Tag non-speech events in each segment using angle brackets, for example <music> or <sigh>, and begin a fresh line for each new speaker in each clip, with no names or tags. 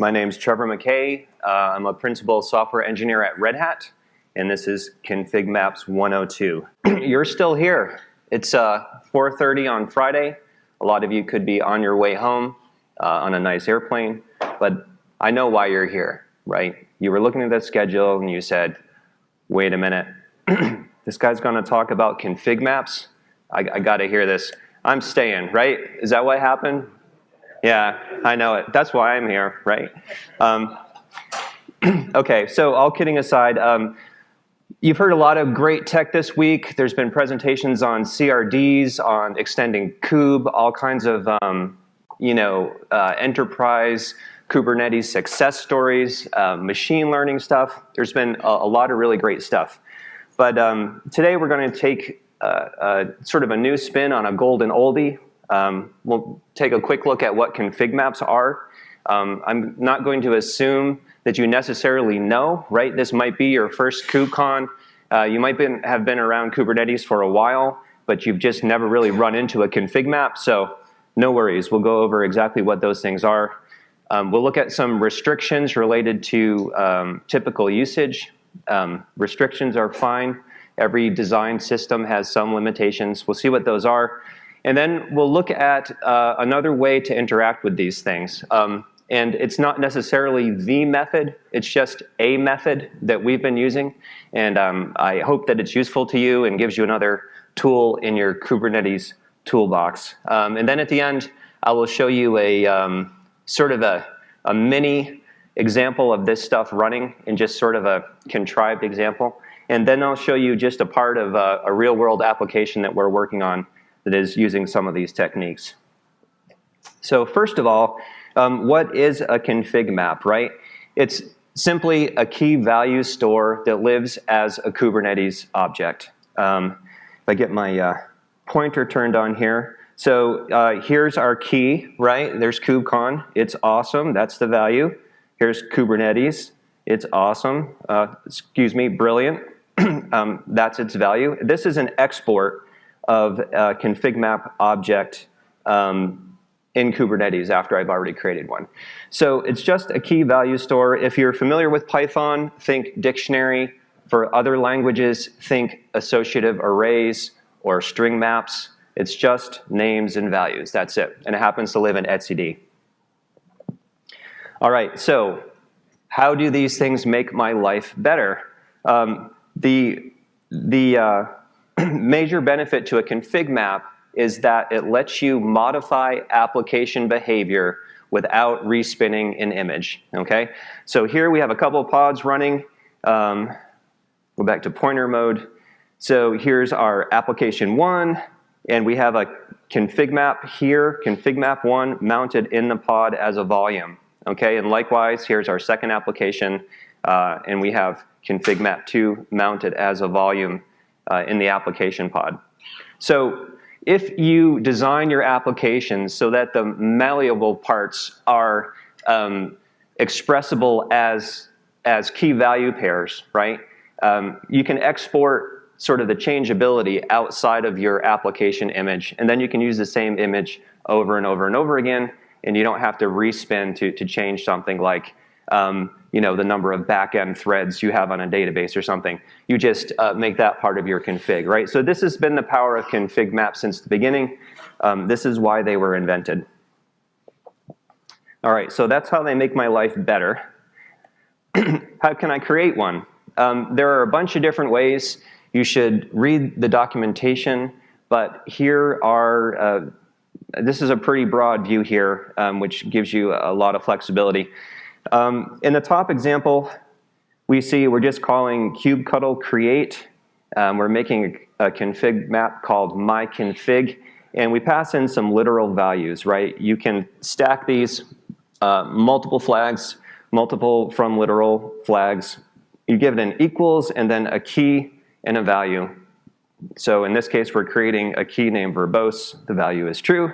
My name's Trevor McKay. Uh, I'm a principal software engineer at Red Hat, and this is Config Maps 102. <clears throat> You're still here. It's uh, 4.30 on Friday. A lot of you could be on your way home uh, on a nice airplane, but I know why you're here, right? You were looking at the schedule and you said, wait a minute, <clears throat> this guy's gonna talk about config maps? I, I gotta hear this. I'm staying, right? Is that what happened? Yeah, I know it. That's why I'm here, right? Um, <clears throat> okay, so all kidding aside, um, you've heard a lot of great tech this week. There's been presentations on CRDs, on extending kube, all kinds of um, you know, uh, enterprise Kubernetes success stories, uh, machine learning stuff. There's been a, a, lot of really great stuff. But um, today we're going to take uh, uh, sort of a new spin on a golden oldie. Um, we'll take a quick look at what config maps are. Um, I'm not going to assume that you necessarily know, right? This might be your first KubeCon. Uh, you might been, have been around Kubernetes for a while, but you've just never really run into a config map. So no worries, we'll go over exactly what those things are. Um, we'll look at some restrictions related to um, typical usage. Um, restrictions are fine. Every design system has some limitations. We'll see what those are. And then we'll look at uh, another way to interact with these things. Um, and it's not necessarily the method, it's just a method that we've been using. And um, I hope that it's useful to you and gives you another tool in your Kubernetes toolbox. Um, and then at the end, I will show you a um, sort of a, a mini example of this stuff running in just sort of a contrived example. And then I'll show you just a part of a, a real world application that we're working on that is using some of these techniques. So first of all, um, what is a config map, right? It's simply a key value store that lives as a Kubernetes object. Um, if I get my uh, pointer turned on here. So uh, here's our key, right? There's KubeCon. It's awesome. That's the value. Here's Kubernetes. It's awesome. Uh, excuse me, brilliant. <clears throat> um, that's its value. This is an export of a config map object um, in Kubernetes after I've already created one. So it's just a key value store. If you're familiar with Python, think dictionary. For other languages, think associative arrays or string maps. It's just names and values. That's it. And it happens to live in etcd. All right, so how do these things make my life better? Um, the the uh, <clears throat> major benefit to a config map is that it lets you modify application behavior without respinning an image, okay? So here we have a couple pods running. Um, go back to pointer mode. So here's our application one, and we have a config map here, config map one, mounted in the pod as a volume. Okay, and likewise, here's our second application, uh, and we have config map two mounted as a volume uh, in the application pod. So if you design your applications so that the malleable parts are um, expressible as, as key value pairs, right? Um, you can export sort of the changeability outside of your application image. And then you can use the same image over and over and over again, and you don't have to respin to, to change something like um, you know, the number of backend threads you have on a database or something. You just uh, make that part of your config, right? So this has been the power of config maps since the beginning. Um, this is why they were invented. All right, so that's how they make my life better. <clears throat> how can I create one? Um, there are a bunch of different ways. You should read the documentation, but here are, uh, this is a pretty broad view here, um, which gives you a lot of flexibility. Um, in the top example, we see we're just calling kubectl create. Um, we're making a, a, config map called myconfig, and we pass in some literal values, right? You can stack these uh, multiple flags, multiple from literal flags. You give it an equals and then a key and a value. So in this case, we're creating a key named verbose, the value is true,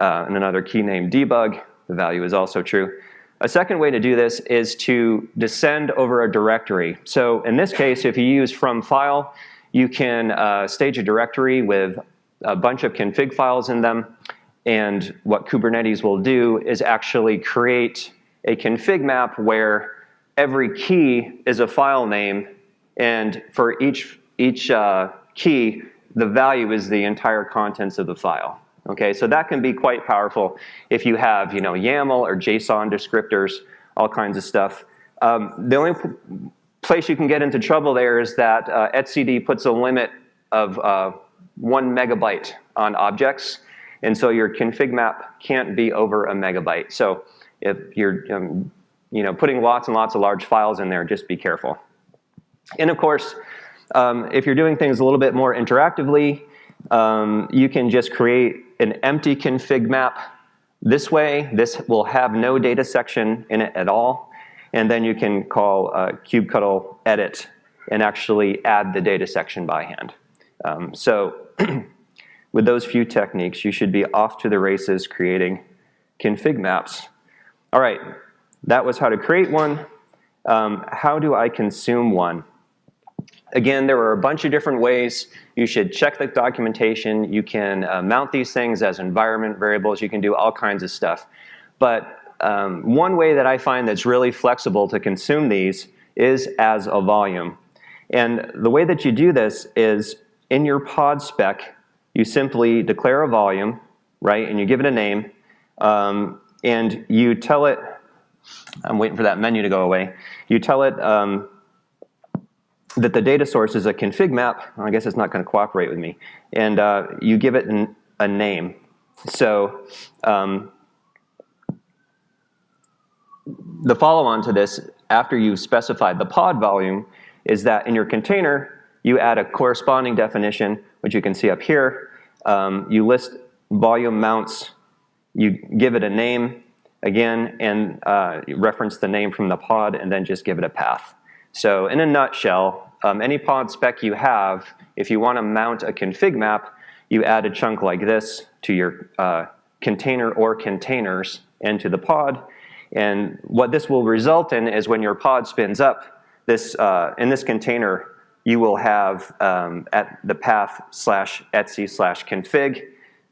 uh, and another key named debug, the value is also true. A second way to do this is to descend over a directory. So in this case, if you use from file, you can uh, stage a directory with a bunch of config files in them. And what Kubernetes will do is actually create a config map where every key is a file name, and for each, each uh, key, the value is the entire contents of the file. Okay, so that can be quite powerful if you have you know, YAML or JSON descriptors, all kinds of stuff. Um, the only place you can get into trouble there is that uh, etcd puts a limit of uh, one megabyte on objects, and so your config map can't be over a megabyte. So if you're um, you know, putting lots and lots of large files in there, just be careful. And of course, um, if you're doing things a little bit more interactively, um, you can just create an empty config map this way. This will have no data section in it at all. And then you can call uh, kubectl edit and actually add the data section by hand. Um, so <clears throat> with those few techniques, you should be off to the races creating config maps. All right, that was how to create one. Um, how do I consume one? Again, there are a bunch of different ways. You should check the documentation. You can uh, mount these things as environment variables. You can do all kinds of stuff. But um, one way that I find that's really flexible to consume these is as a volume. And the way that you do this is in your pod spec, you simply declare a volume, right, and you give it a name, um, and you tell it, I'm waiting for that menu to go away, you tell it um, that the data source is a config map, I guess it's not going to cooperate with me, and uh, you give it an, a name. So um, the follow-on to this, after you've specified the pod volume, is that in your container, you add a corresponding definition, which you can see up here. Um, you list volume mounts, you give it a name, again, and uh, reference the name from the pod, and then just give it a path. So in a nutshell, um, any pod spec you have, if you want to mount a config map, you add a chunk like this to your uh, container or containers and to the pod. And what this will result in is when your pod spins up, this uh, in this container, you will have um, at the path slash etc slash config.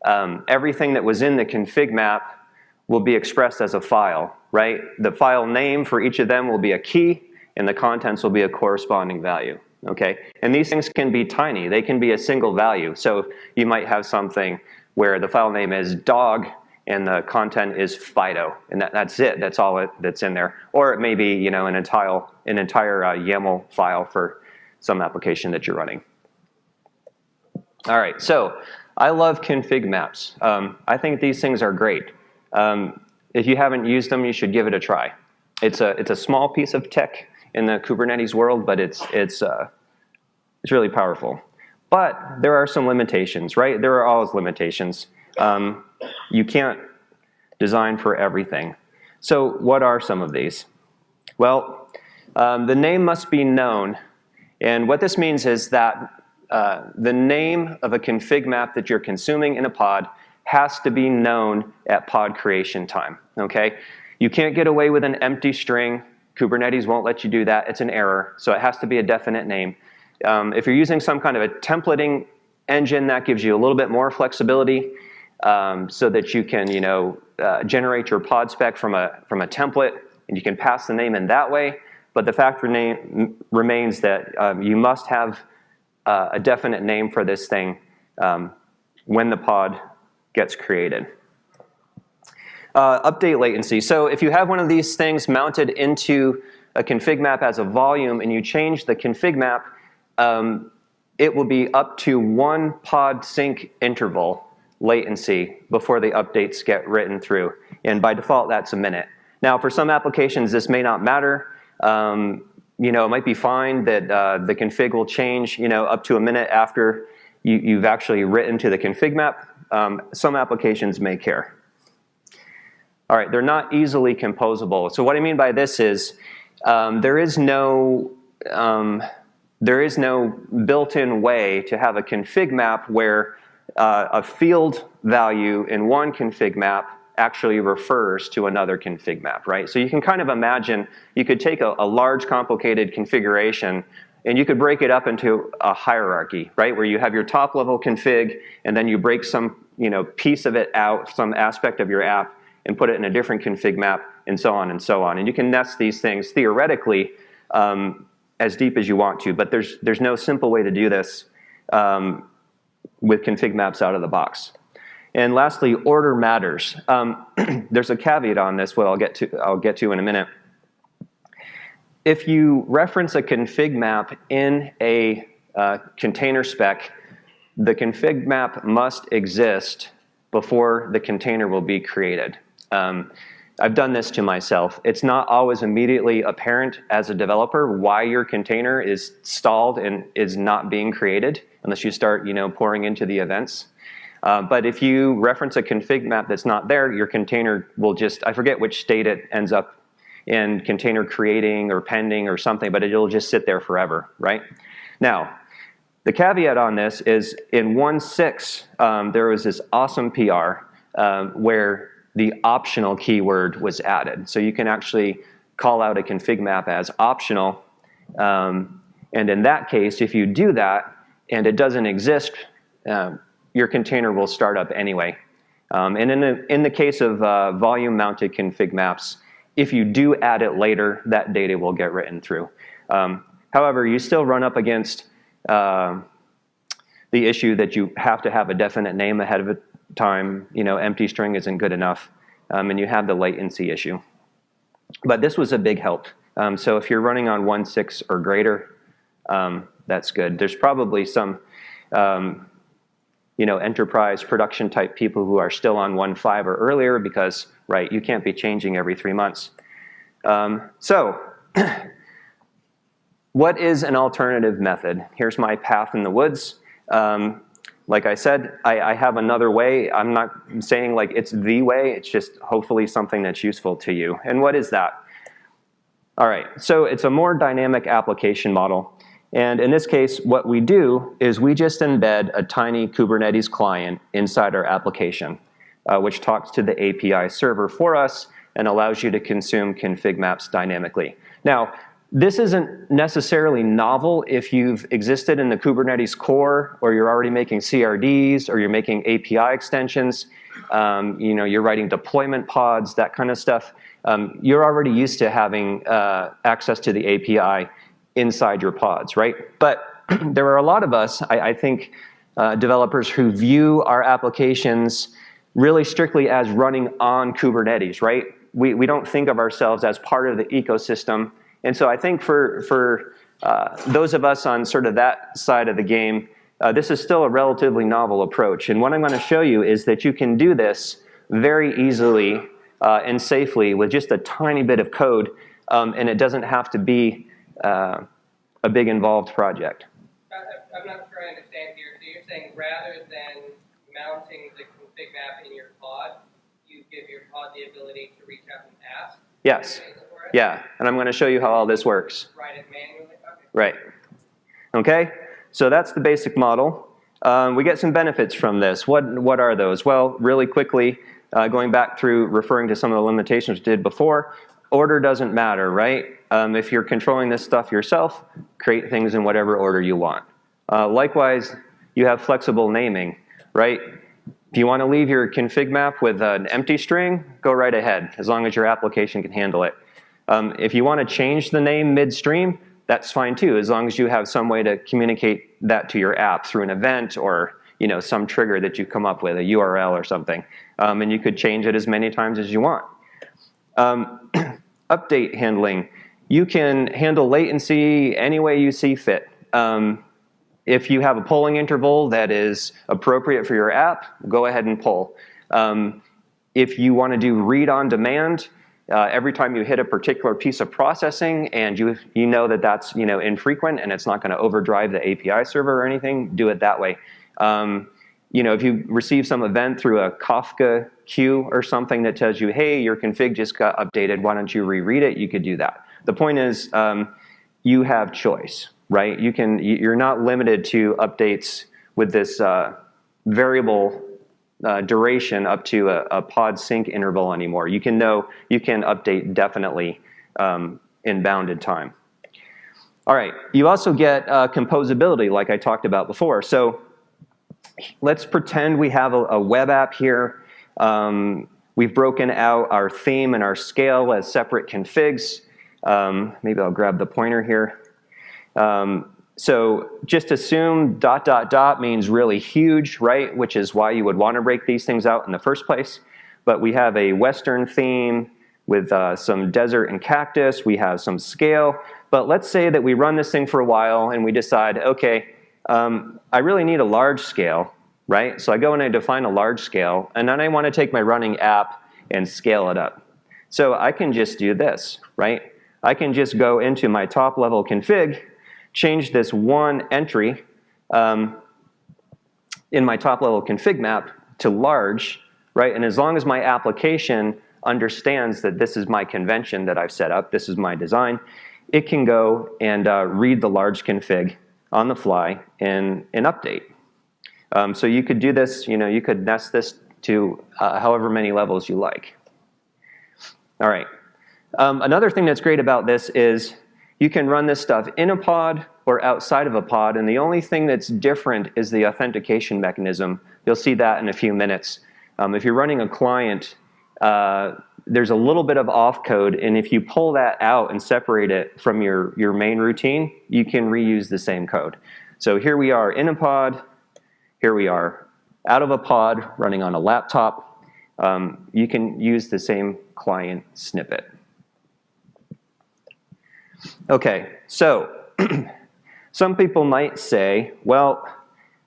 Um, everything that was in the config map will be expressed as a file, right? The file name for each of them will be a key, and the contents will be a corresponding value. Okay, and these things can be tiny. They can be a single value. So you might have something where the file name is dog and the content is Fido, and that, that's it. That's all it, that's in there. Or it may be you know an entire an entire uh, YAML file for some application that you're running. All right, so I love config maps. Um, I think these things are great. Um, if you haven't used them, you should give it a try. It's a it's a small piece of tech in the Kubernetes world, but it's, it's, uh, it's really powerful. But there are some limitations, right? There are always limitations. Um, you can't design for everything. So what are some of these? Well, um, the name must be known. And what this means is that uh, the name of a config map that you're consuming in a pod has to be known at pod creation time, okay? You can't get away with an empty string Kubernetes won't let you do that. It's an error, so it has to be a definite name. Um, if you're using some kind of a templating engine, that gives you a little bit more flexibility um, so that you can you know, uh, generate your pod spec from a, from a template and you can pass the name in that way. But the fact remain, remains that um, you must have uh, a definite name for this thing um, when the pod gets created. Uh, update latency. So if you have one of these things mounted into a config map as a volume and you change the config map, um, it will be up to one pod sync interval latency before the updates get written through. And by default, that's a minute. Now, for some applications, this may not matter. Um, you know, it might be fine that uh, the config will change, you know, up to a minute after you, have actually written to the config map. Um, some applications may care. All right, they're not easily composable. So what I mean by this is um, there is no um, there is no built-in way to have a config map where uh, a field value in one config map actually refers to another config map, right? So you can kind of imagine, you could take a, a, large complicated configuration and you could break it up into a hierarchy, right? Where you have your top level config and then you break some you know, piece of it out, some aspect of your app, and put it in a different config map and so on and so on. And you can nest these things theoretically um, as deep as you want to, but there's, there's no simple way to do this um, with config maps out of the box. And lastly, order matters. Um, <clears throat> there's a caveat on this, what I'll get to, I'll get to in a minute. If you reference a config map in a uh, container spec, the config map must exist before the container will be created. Um, I've done this to myself. It's not always immediately apparent as a developer why your container is stalled and is not being created unless you start you know, pouring into the events. Uh, but if you reference a config map that's not there, your container will just, I forget which state it ends up in container creating or pending or something, but it'll just sit there forever, right? Now, the caveat on this is in 1.6, um, there was this awesome PR um, where the optional keyword was added. So you can actually call out a config map as optional. Um, and in that case, if you do that and it doesn't exist, um, your container will start up anyway. Um, and in the, in the case of uh, volume-mounted config maps, if you do add it later, that data will get written through. Um, however, you still run up against uh, the issue that you have to have a definite name ahead of time. You know, empty string isn't good enough, um, and you have the latency issue. But this was a big help. Um, so if you're running on 1.6 or greater, um, that's good. There's probably some um, you know, enterprise production type people who are still on 1.5 or earlier because, right, you can't be changing every three months. Um, so, <clears throat> what is an alternative method? Here's my path in the woods. Um, like I said, I, I, have another way. I'm not saying like it's the way, it's just hopefully something that's useful to you. And what is that? All right, so it's a more dynamic application model. And in this case, what we do is we just embed a tiny Kubernetes client inside our application, uh, which talks to the API server for us and allows you to consume config maps dynamically. Now, this isn't necessarily novel if you've existed in the Kubernetes core or you're already making CRDs or you're making API extensions, um, you know, you're writing deployment pods, that kind of stuff. Um, you're already used to having uh, access to the API inside your pods, right? But <clears throat> there are a lot of us, I, I think, uh, developers who view our applications really strictly as running on Kubernetes, right? We, we don't think of ourselves as part of the ecosystem. And so I think for, for uh, those of us on sort of that side of the game, uh, this is still a relatively novel approach. And what I'm going to show you is that you can do this very easily uh, and safely with just a tiny bit of code, um, and it doesn't have to be uh, a big involved project.
I'm not sure I understand here. So you're saying rather than mounting the config map in your pod, you give your pod the ability to reach out and ask?
Yes. Yeah, and I'm going to show you how all this works.
Write it manually? Okay.
Right. Okay, so that's the basic model. Um, we get some benefits from this. What, what are those? Well, really quickly, uh, going back through referring to some of the limitations we did before, order doesn't matter, right? Um, if you're controlling this stuff yourself, create things in whatever order you want. Uh, likewise, you have flexible naming, right? If you want to leave your config map with an empty string, go right ahead, as long as your application can handle it. Um, if you want to change the name midstream, that's fine too, as long as you have some way to communicate that to your app through an event or you know, some trigger that you come up with, a URL or something. Um, and you could change it as many times as you want. Um, <clears throat> update handling you can handle latency any way you see fit. Um, if you have a polling interval that is appropriate for your app, go ahead and poll. Um, if you want to do read on demand, uh, every time you hit a particular piece of processing and you, you know that that's you know, infrequent and it's not going to overdrive the API server or anything, do it that way. Um, you know, if you receive some event through a Kafka queue or something that tells you, hey, your config just got updated, why don't you reread it, you could do that. The point is, um, you have choice, right? You can, you're not limited to updates with this uh, variable uh, duration up to a, a, pod sync interval anymore. You can know, you can update definitely um, in bounded time. All right, you also get uh, composability like I talked about before. So let's pretend we have a, a web app here. Um, We've broken out our theme and our scale as separate configs. Um, maybe I'll grab the pointer here. Um, so just assume dot dot dot means really huge, right? Which is why you would want to break these things out in the first place. But we have a Western theme with uh, some desert and cactus. We have some scale. But let's say that we run this thing for a while and we decide, okay, um, I really need a large scale, right? So I go and I define a large scale, and then I want to take my running app and scale it up. So I can just do this, right? I can just go into my top level config, change this one entry um, in my top level config map to large, right? And as long as my application understands that this is my convention that I've set up, this is my design, it can go and uh, read the large config on the fly and, and update. Um, so you could do this, you know, you could nest this to uh, however many levels you like. All right. Um, another thing that's great about this is you can run this stuff in a pod or outside of a pod, and the only thing that's different is the authentication mechanism. You'll see that in a few minutes. Um, if you're running a client, uh, there's a little bit of auth code, and if you pull that out and separate it from your, your main routine, you can reuse the same code. So here we are in a pod, here we are out of a pod running on a laptop. Um, you can use the same client snippet. Okay, so <clears throat> some people might say, well,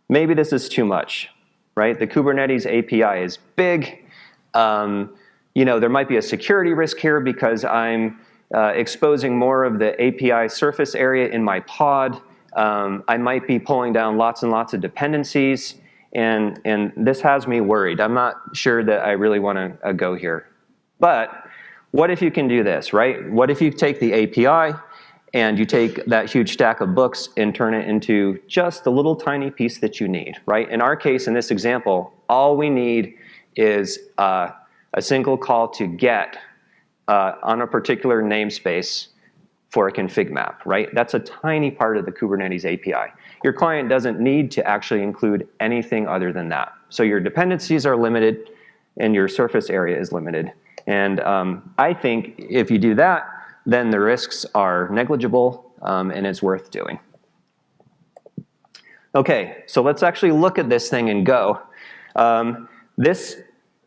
maybe this is too much, right? The Kubernetes API is big. Um, you know, there might be a security risk here because I'm uh, exposing more of the API surface area in my pod. Um, I might be pulling down lots and lots of dependencies, and, and this has me worried. I'm not sure that I really want to uh, go here. But what if you can do this, right? What if you take the API and you take that huge stack of books and turn it into just the little tiny piece that you need, right? In our case, in this example, all we need is uh, a single call to get uh, on a particular namespace for a config map, right? That's a tiny part of the Kubernetes API. Your client doesn't need to actually include anything other than that. So your dependencies are limited and your surface area is limited. And um, I think if you do that, then the risks are negligible um, and it's worth doing. Okay, so let's actually look at this thing and go. Um, this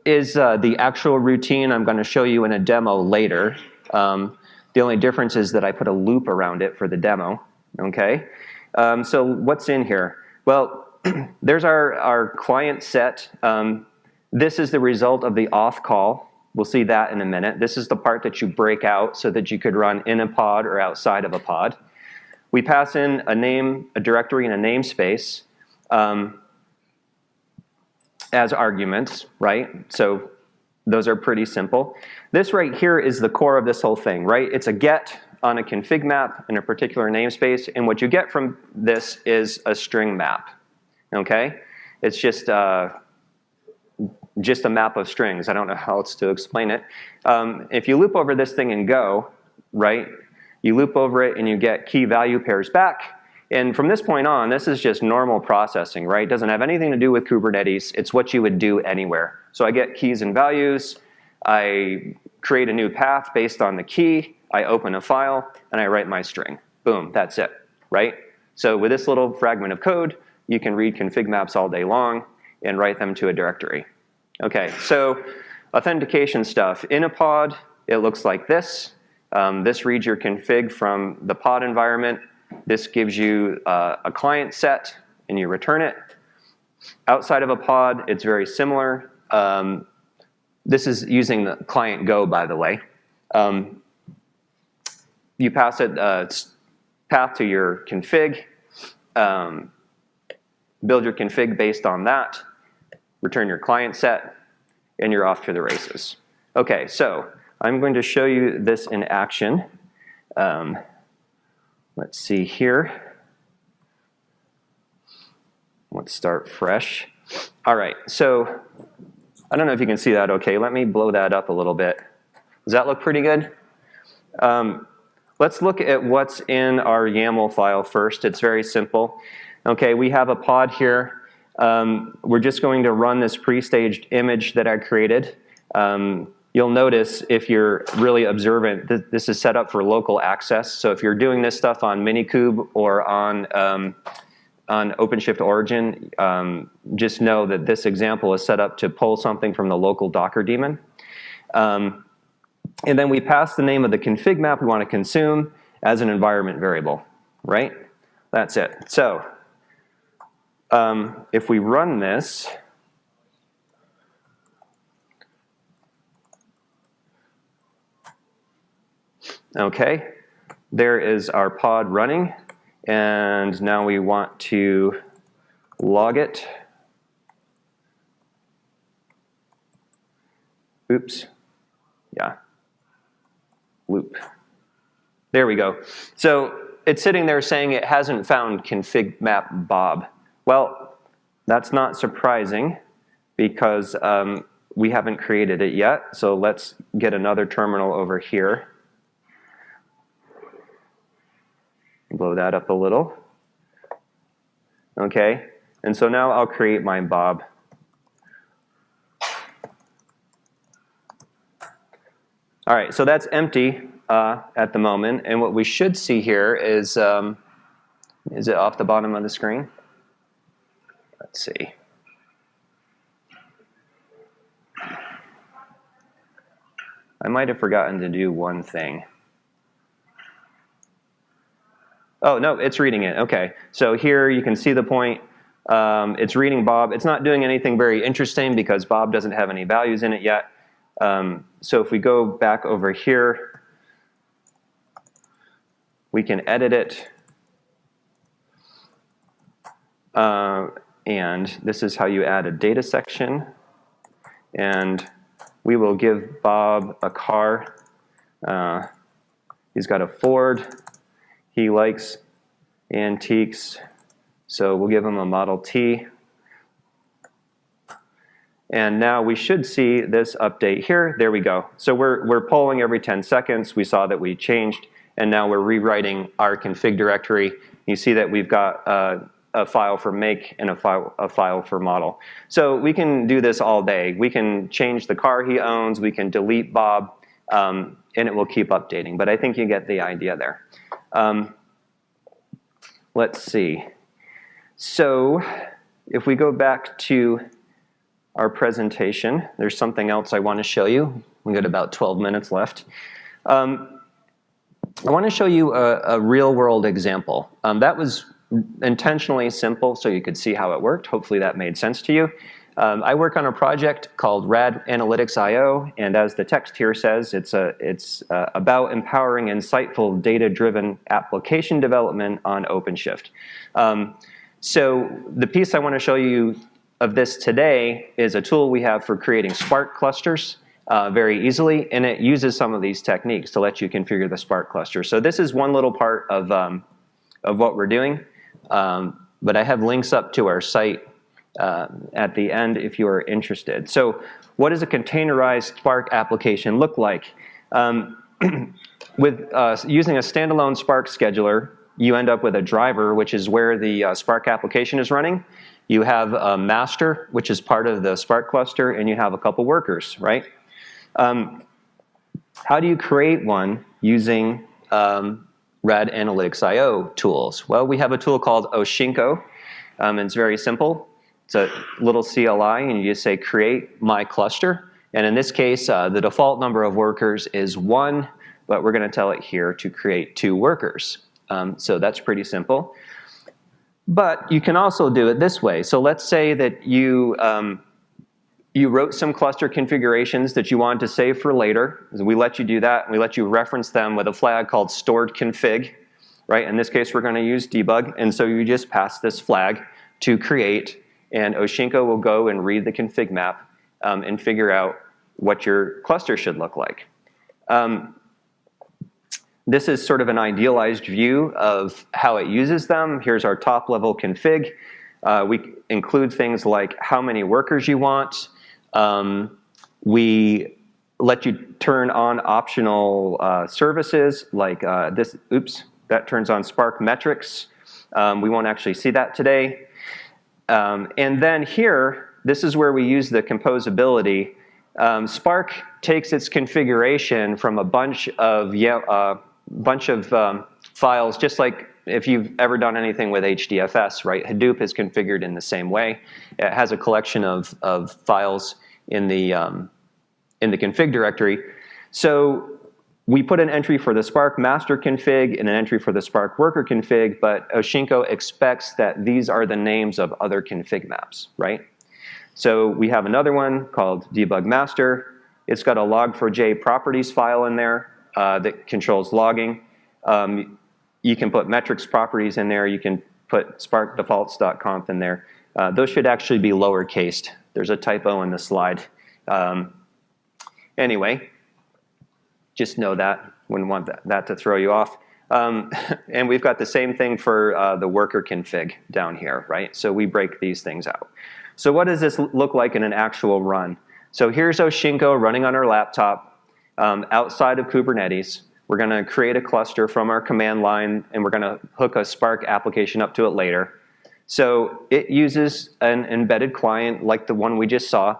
is uh, the actual routine I'm going to show you in a demo later. Um, the only difference is that I put a loop around it for the demo, okay? Um, so what's in here? Well, <clears throat> there's our, our client set. Um, this is the result of the auth call. We'll see that in a minute. This is the part that you break out so that you could run in a pod or outside of a pod. We pass in a name, a directory, and a namespace. Um, as arguments, right? So those are pretty simple. This right here is the core of this whole thing, right? It's a get on a config map in a particular namespace, and what you get from this is a string map, okay? It's just, uh, just a map of strings. I don't know how else to explain it. Um, if you loop over this thing and go, right, you loop over it and you get key value pairs back, and from this point on, this is just normal processing, right? It doesn't have anything to do with Kubernetes. It's what you would do anywhere. So I get keys and values. I create a new path based on the key. I open a file, and I write my string. Boom, that's it, right? So with this little fragment of code, you can read config maps all day long and write them to a directory. Okay, so authentication stuff. In a pod, it looks like this. Um, this reads your config from the pod environment. This gives you uh, a client set and you return it. Outside of a pod, it's very similar. Um, this is using the client Go, by the way. Um, you pass it uh, path to your config, um, build your config based on that, return your client set, and you're off to the races. Okay, so I'm going to show you this in action. Um, Let's see here. Let's start fresh. All right, so I don't know if you can see that okay. Let me blow that up a little bit. Does that look pretty good? Um, let's look at what's in our YAML file first. It's very simple. Okay, we have a pod here. Um, we're just going to run this pre-staged image that I created. Um, you'll notice if you're really observant, that this is set up for local access. So if you're doing this stuff on Minikube or on, um, on OpenShift Origin, um, just know that this example is set up to pull something from the local Docker daemon. Um, and then we pass the name of the config map we want to consume as an environment variable, right? That's it. So um, if we run this, okay, there is our pod running. And now we want to log it. Oops. Yeah. Loop. There we go. So it's sitting there saying it hasn't found config map Bob. Well, that's not surprising because um, we haven't created it yet. So let's get another terminal over here. Blow that up a little. Okay, and so now I'll create my Bob. All right, so that's empty uh, at the moment. And what we should see here is, um, is it off the bottom of the screen? Let's see. I might have forgotten to do one thing. Oh, no, it's reading it. Okay. So here you can see the point. Um, it's reading Bob. It's not doing anything very interesting because Bob doesn't have any values in it yet. Um, so if we go back over here, we can edit it. Uh, and this is how you add a data section. And we will give Bob a car. Uh, he's got a Ford. He likes antiques, so we'll give him a Model T. And now we should see this update here. There we go. So we're, we're polling every 10 seconds. We saw that we changed, and now we're rewriting our config directory. You see that we've got uh, a file for make and a file, a file for model. So we can do this all day. We can change the car he owns. We can delete Bob, um, and it will keep updating. But I think you get the idea there. Um, let's see. So if we go back to our presentation, there's something else I want to show you. We got about 12 minutes left. Um, I want to show you a, a real world example. Um, that was intentionally simple so you could see how it worked. Hopefully that made sense to you. Um, I work on a project called RAD Analytics IO, and as the text here says, it's, a, it's uh, about empowering insightful data-driven application development on OpenShift. Um, so the piece I want to show you of this today is a tool we have for creating Spark clusters uh, very easily, and it uses some of these techniques to let you configure the Spark cluster. So this is one little part of, um, of what we're doing, um, but I have links up to our site uh, at the end if you are interested. So what does a containerized Spark application look like? Um, <clears throat> with uh, using a standalone Spark scheduler, you end up with a driver, which is where the uh, Spark application is running. You have a master, which is part of the Spark cluster, and you have a couple workers, right? Um, how do you create one using um, RAD Analytics IO tools? Well, we have a tool called Oshinko. Um, it's very simple. It's a little CLI, and you just say create my cluster. And in this case, uh, the default number of workers is one, but we're going to tell it here to create two workers. Um, so that's pretty simple. But you can also do it this way. So let's say that you, um, you wrote some cluster configurations that you wanted to save for later. We let you do that. We let you reference them with a flag called stored config. Right? In this case, we're going to use debug. And so you just pass this flag to create and Oshinko will go and read the config map um, and figure out what your cluster should look like. Um, this is sort of an idealized view of how it uses them. Here's our top level config. Uh, we include things like how many workers you want. Um, we let you turn on optional uh, services like uh, this, oops, that turns on Spark metrics. Um, we won't actually see that today. Um, and then here, this is where we use the composability Um, Spark takes its configuration from a bunch of yeah, uh, bunch of um, files, just like if you've ever done anything with HDFS, right? Hadoop is configured in the same way. It has a collection of, of files in the, um, in the config directory. So we put an entry for the Spark master config and an entry for the Spark worker config, but Oshinko expects that these are the names of other config maps, right? So we have another one called debug master. It's got a log4j properties file in there uh, that controls logging. Um, you can put metrics properties in there. You can put sparkdefaults.conf in there. Uh, those should actually be lowercased. There's a typo in the slide. Um, anyway, just know that. Wouldn't want that, that to throw you off. Um, <laughs> and we've got the same thing for uh, the worker config down here, right? So we break these things out. So what does this look like in an actual run? So here's Oshinko running on our laptop um, outside of Kubernetes. We're going to create a cluster from our command line, and we're going to hook a Spark application up to it later. So it uses an embedded client like the one we just saw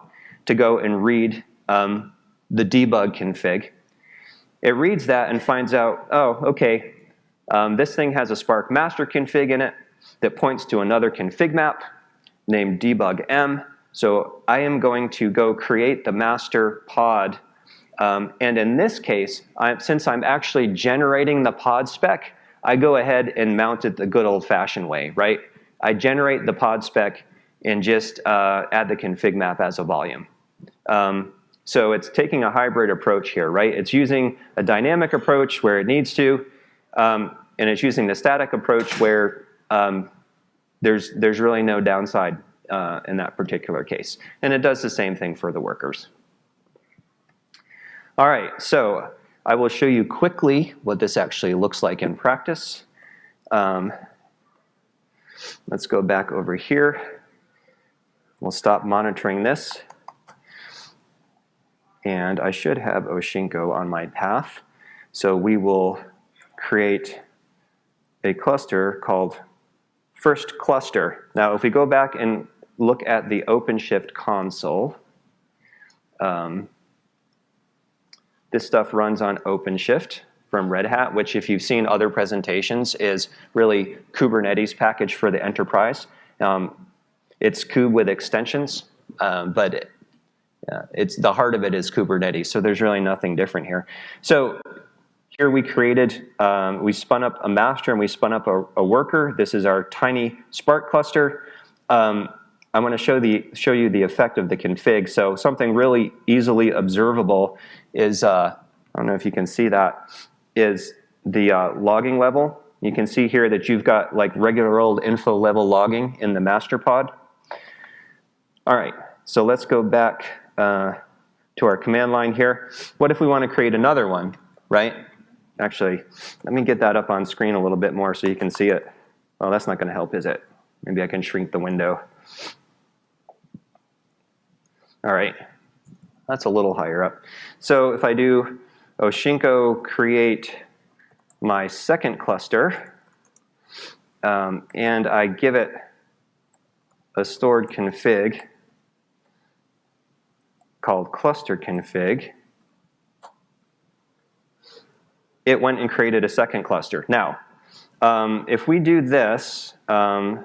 to go and read um, the debug config. It reads that and finds out, oh, okay, um, this thing has a Spark master config in it that points to another config map named debug m. So I am going to go create the master pod. Um, and in this case, I, since I'm actually generating the pod spec, I go ahead and mount it the good old-fashioned way, right? I generate the pod spec and just uh, add the config map as a volume. Um, so it's taking a hybrid approach here, right? It's using a dynamic approach where it needs to, um, and it's using the static approach where um, there's, there's really no downside uh, in that particular case. And it does the same thing for the workers. All right, so I will show you quickly what this actually looks like in practice. Um, let's go back over here. We'll stop monitoring this. And I should have Oshinko on my path. So we will create a cluster called first cluster. Now, if we go back and look at the OpenShift console, um, this stuff runs on OpenShift from Red Hat, which if you've seen other presentations is really Kubernetes package for the enterprise. Um, it's kube with extensions, um, but uh, it's the heart of it is Kubernetes, so there's really nothing different here. So here we created, um, we spun up a master and we spun up a, a worker. This is our tiny Spark cluster. Um, I want to show, the, show you the effect of the config. So something really easily observable is, uh, I don't know if you can see that, is the uh, logging level. You can see here that you've got like regular old info level logging in the master pod. All right, so let's go back uh, to our command line here. What if we want to create another one, right? Actually, let me get that up on screen a little bit more so you can see it. Oh, that's not going to help, is it? Maybe I can shrink the window. All right, that's a little higher up. So if I do Oshinko create my second cluster, um, and I give it a stored config, called cluster config, it went and created a second cluster. Now, um, if we do this, um,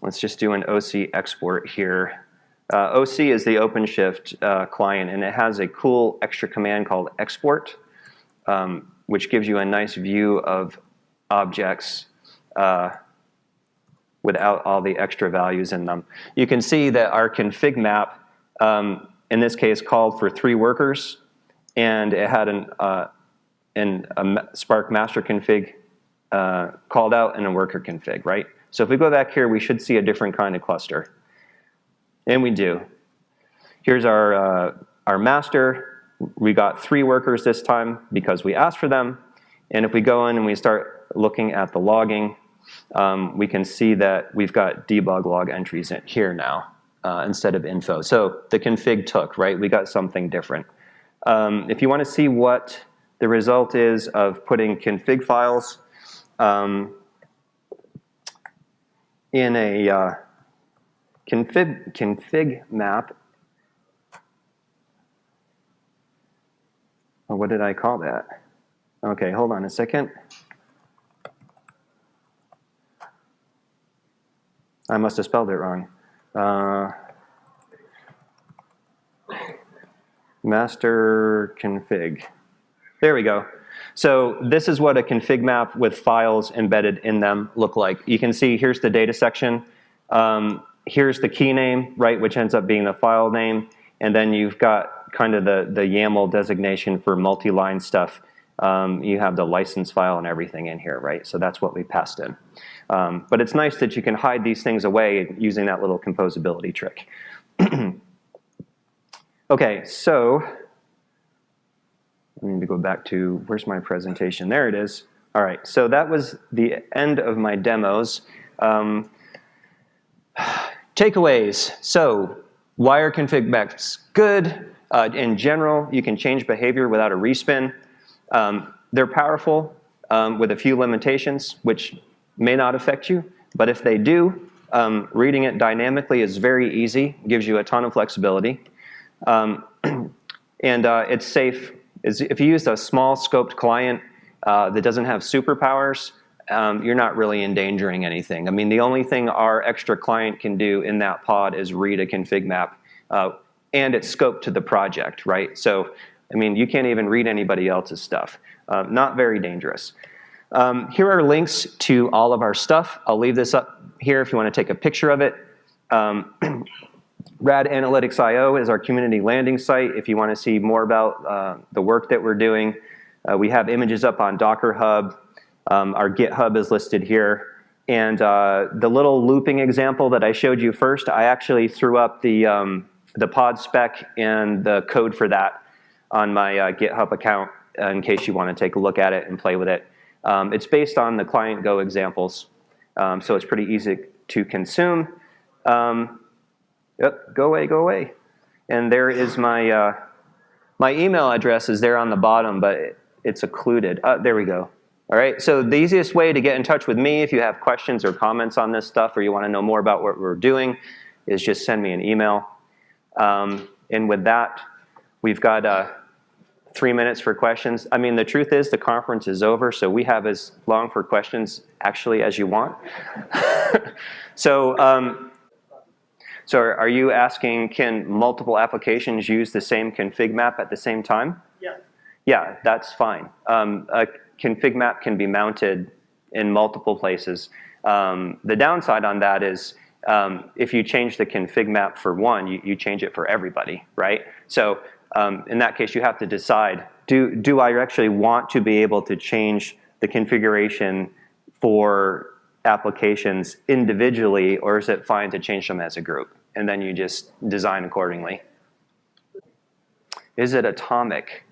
let's just do an OC export here. Uh, OC is the OpenShift uh, client, and it has a cool extra command called export, um, which gives you a nice view of objects uh, without all the extra values in them. You can see that our config map um, in this case called for three workers, and it had an, uh, an a Spark master config uh, called out and a worker config, right? So if we go back here, we should see a different kind of cluster. And we do. Here's our, uh, our master. We got three workers this time because we asked for them. And if we go in and we start looking at the logging, um, we can see that we've got debug log entries in here now uh, instead of info. So the config took, right? We got something different. Um, if you want to see what the result is of putting config files um, in a uh, config, config map, Oh, What did I call that? Okay, hold on a second. I must have spelled it wrong. Uh, master config. There we go. So this is what a config map with files embedded in them look like. You can see here's the data section. Um, here's the key name, right, which ends up being the file name. And then you've got kind of the, the YAML designation for multi-line stuff. Um, you have the license file and everything in here, right? So that's what we passed in. Um, but it's nice that you can hide these things away using that little composability trick. <clears throat> okay, so I need to go back to, where's my presentation? There it is. All right, so that was the end of my demos. Um, <sighs> takeaways. So why are config maps good? Uh, in general, you can change behavior without a respin. Um, they're powerful um, with a few limitations, which may not affect you, but if they do, um, reading it dynamically is very easy, gives you a ton of flexibility. Um, <clears throat> and uh, it's safe. If you use a small scoped client uh, that doesn't have superpowers, um, you're not really endangering anything. I mean, the only thing our extra client can do in that pod is read a config map, uh, and it's scoped to the project, right? So, I mean, you can't even read anybody else's stuff. Uh, not very dangerous. Um, here are links to all of our stuff. I'll leave this up here if you want to take a picture of it. Um, <clears throat> Rad Analytics IO is our community landing site if you want to see more about uh, the work that we're doing. Uh, we have images up on Docker Hub. Um, our GitHub is listed here. And uh, the little looping example that I showed you first, I actually threw up the, um, the pod spec and the code for that on my uh, GitHub account in case you want to take a look at it and play with it. Um, it's based on the client Go examples, um, so it's pretty easy to consume. Um, yep, go away, go away. And there is my, uh, my email address is there on the bottom, but it, it's occluded. Uh, there we go. All right, so the easiest way to get in touch with me if you have questions or comments on this stuff or you want to know more about what we're doing is just send me an email. Um, and with that, we've got uh, three minutes for questions. I mean, the truth is the conference is over, so we have as long for questions actually as you want. <laughs> so, um, so are you asking, can multiple applications use the same config map at the same time?
Yeah.
Yeah, that's fine. Um, a config map can be mounted in multiple places. Um, the downside on that is um, if you change the config map for one, you, you change it for everybody, right? So um, in that case, you have to decide, do, do I actually want to be able to change the configuration for applications individually, or is it fine to change them as a group? And then you just design accordingly. Is it atomic?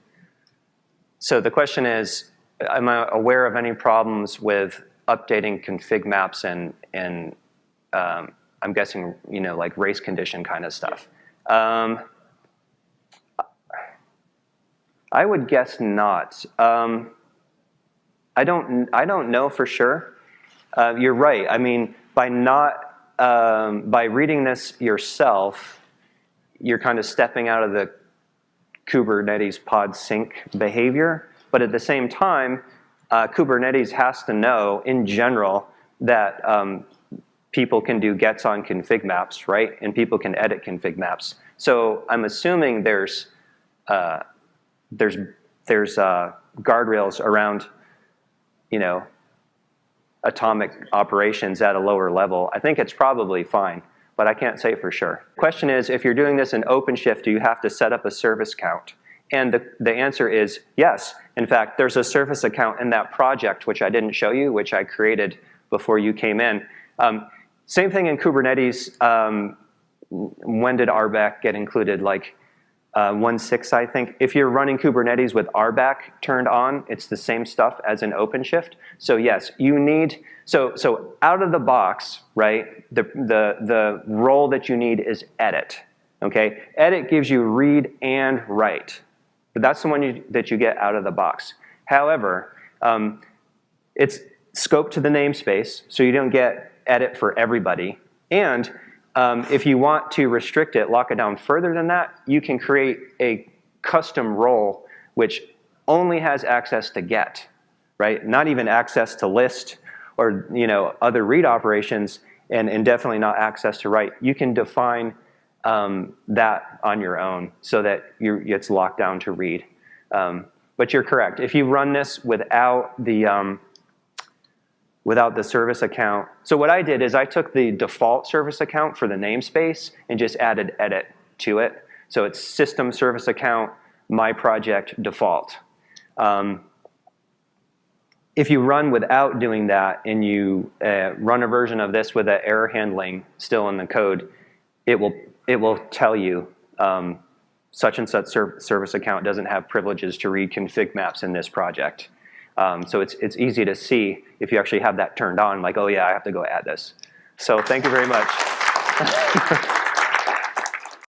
So the question is, am I aware of any problems with updating config maps and, and um, I'm guessing, you know, like race condition kind of stuff? Um, I would guess not. Um, I don't. I don't know for sure. Uh, you're right. I mean, by not um, by reading this yourself, you're kind of stepping out of the Kubernetes pod sync behavior. But at the same time, uh, Kubernetes has to know, in general, that um, people can do gets on config maps, right? And people can edit config maps. So I'm assuming there's uh, there's there's uh, guardrails around, you know, atomic operations at a lower level. I think it's probably fine, but I can't say for sure. Question is, if you're doing this in OpenShift, do you have to set up a service count? And the, the answer is yes. In fact, there's a service account in that project, which I didn't show you, which I created before you came in. Um, same thing in Kubernetes. Um, when did RBAC get included? Like uh, 1.6, I think. If you're running Kubernetes with RBAC turned on, it's the same stuff as in OpenShift. So yes, you need, so, so out of the box, right, the, the, the role that you need is edit, okay? Edit gives you read and write. But that's the one you, that you get out of the box. However, um, it's scoped to the namespace, so you don't get edit for everybody. And um, if you want to restrict it, lock it down further than that, you can create a custom role which only has access to get, right? Not even access to list or you know other read operations, and, and definitely not access to write. You can define um, that on your own so that it's locked down to read. Um, but you're correct. If you run this without the um, without the service account, so what I did is I took the default service account for the namespace and just added edit to it. So it's system service account my project default. Um, if you run without doing that and you uh, run a version of this with an error handling still in the code, it will it will tell you um, such and such ser service account doesn't have privileges to read config maps in this project. Um, so it's, it's easy to see if you actually have that turned on, like, oh yeah, I have to go add this. So thank you very much. <laughs>